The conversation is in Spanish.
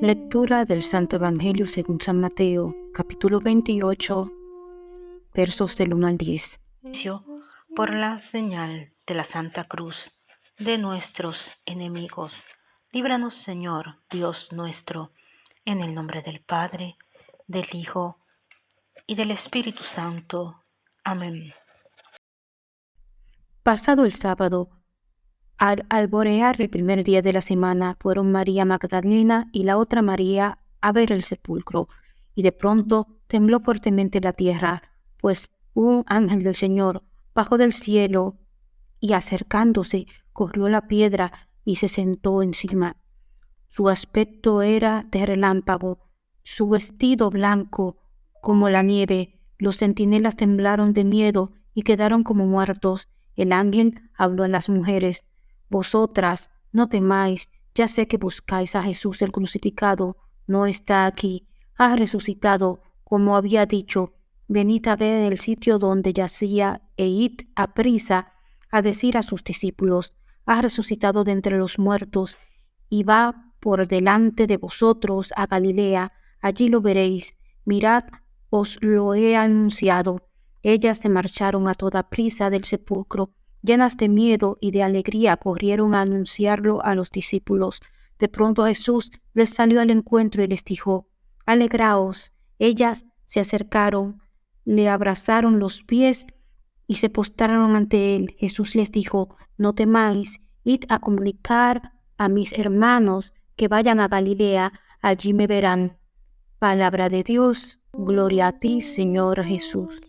Lectura del Santo Evangelio según San Mateo, capítulo 28, versos del 1 al 10. Por la señal de la Santa Cruz de nuestros enemigos, líbranos Señor, Dios nuestro, en el nombre del Padre, del Hijo y del Espíritu Santo. Amén. Pasado el sábado, al alborear el primer día de la semana fueron María Magdalena y la otra María a ver el sepulcro, y de pronto tembló fuertemente la tierra, pues un ángel del Señor bajó del cielo y acercándose corrió la piedra y se sentó encima. Su aspecto era de relámpago, su vestido blanco como la nieve. Los centinelas temblaron de miedo y quedaron como muertos. El ángel habló a las mujeres. Vosotras, no temáis, ya sé que buscáis a Jesús el crucificado, no está aquí, ha resucitado, como había dicho, venid a ver el sitio donde yacía e id a prisa a decir a sus discípulos, ha resucitado de entre los muertos, y va por delante de vosotros a Galilea, allí lo veréis, mirad, os lo he anunciado. Ellas se marcharon a toda prisa del sepulcro, Llenas de miedo y de alegría corrieron a anunciarlo a los discípulos. De pronto Jesús les salió al encuentro y les dijo, Alegraos. Ellas se acercaron, le abrazaron los pies y se postraron ante él. Jesús les dijo, No temáis, id a comunicar a mis hermanos que vayan a Galilea, allí me verán. Palabra de Dios, gloria a ti, Señor Jesús.